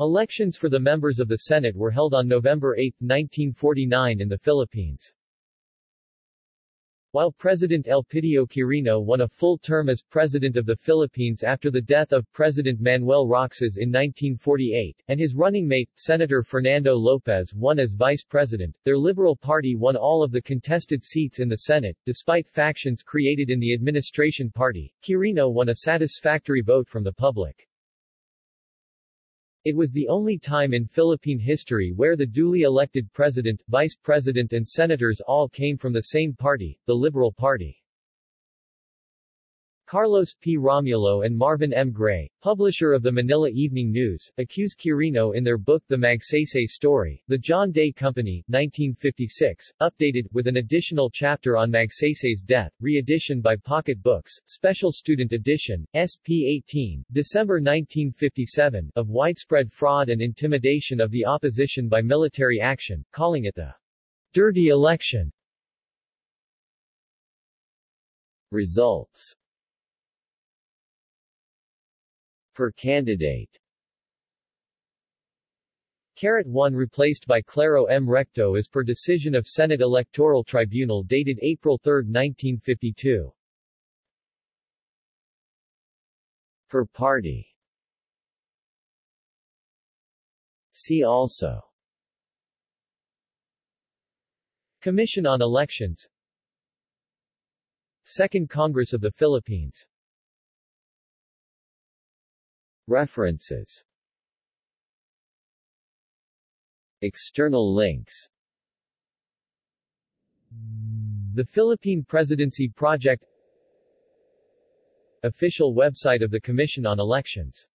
Elections for the members of the Senate were held on November 8, 1949 in the Philippines. While President Elpidio Quirino won a full term as President of the Philippines after the death of President Manuel Roxas in 1948, and his running mate, Senator Fernando Lopez won as Vice President, their Liberal Party won all of the contested seats in the Senate, despite factions created in the administration party. Quirino won a satisfactory vote from the public. It was the only time in Philippine history where the duly elected president, vice president and senators all came from the same party, the Liberal Party. Carlos P. Romulo and Marvin M. Gray, publisher of the Manila Evening News, accuse Quirino in their book The Magsaysay Story, The John Day Company, 1956, updated, with an additional chapter on Magsaysay's death, re-edition by Pocket Books, Special Student Edition, SP-18, December 1957, of widespread fraud and intimidation of the opposition by military action, calling it the dirty election. Results per candidate. Carat 1 replaced by Claro M. Recto as per decision of Senate Electoral Tribunal dated April 3, 1952. Per party See also Commission on Elections Second Congress of the Philippines References. External links. The Philippine Presidency Project. Official website of the Commission on Elections